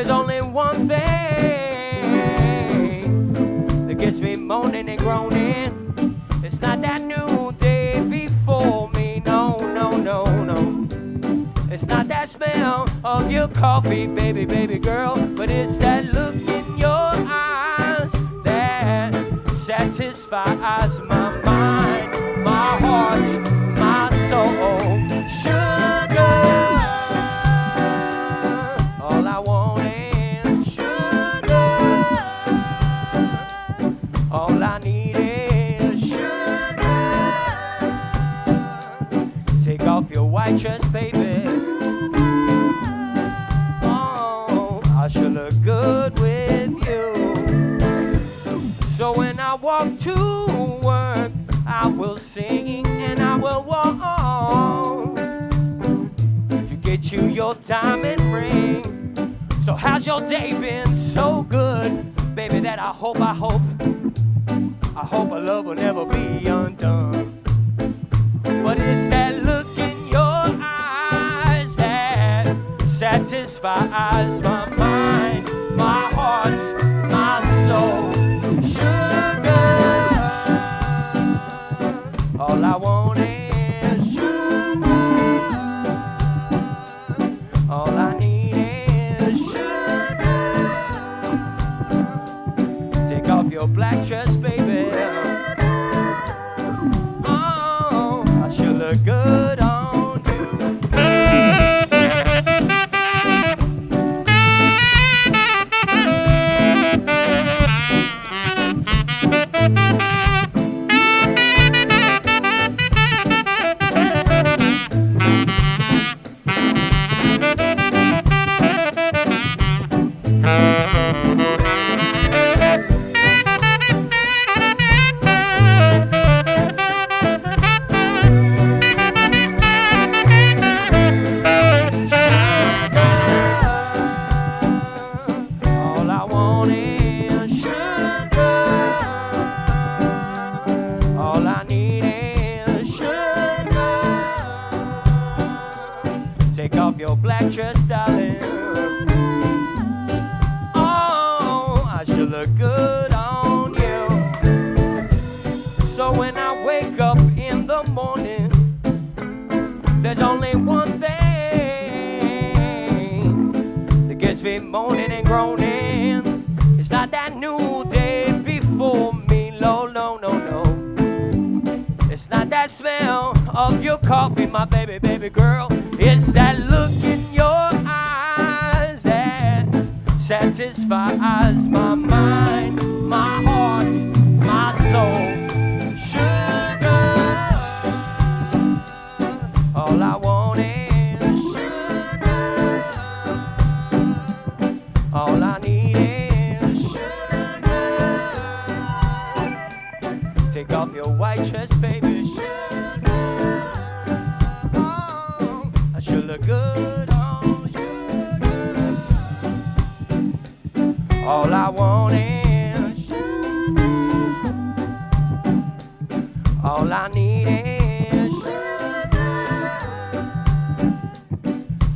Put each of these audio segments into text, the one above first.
There's only one thing that gets me moaning and groaning. It's not that new day before me, no, no, no, no. It's not that smell of your coffee, baby, baby girl, but it's that look in your eyes that satisfies my mind, white dress, baby. Oh, I should look good with you. So when I walk to work, I will sing and I will walk to get you your diamond ring. So how's your day been? So good, baby. That I hope, I hope, I hope our love will never be satisfies my mind, my heart, my soul. Sugar, all I want is sugar. All I need is sugar. Take off your black dress, baby. Black dress, darling. Oh, I should look good on you. So when I wake up in the morning, there's only one thing that gets me moaning and groaning. It's not that new day before me, no, no, no, no. It's not that smell of your coffee, my baby, baby girl. It's that look satisfies my mind, my heart, my soul. Sugar, all I want is sugar. All I need is sugar. Take off your white dress, baby. Sugar. Oh, I should look good All I want is. All I need is.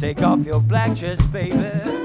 Take off your black dress, baby.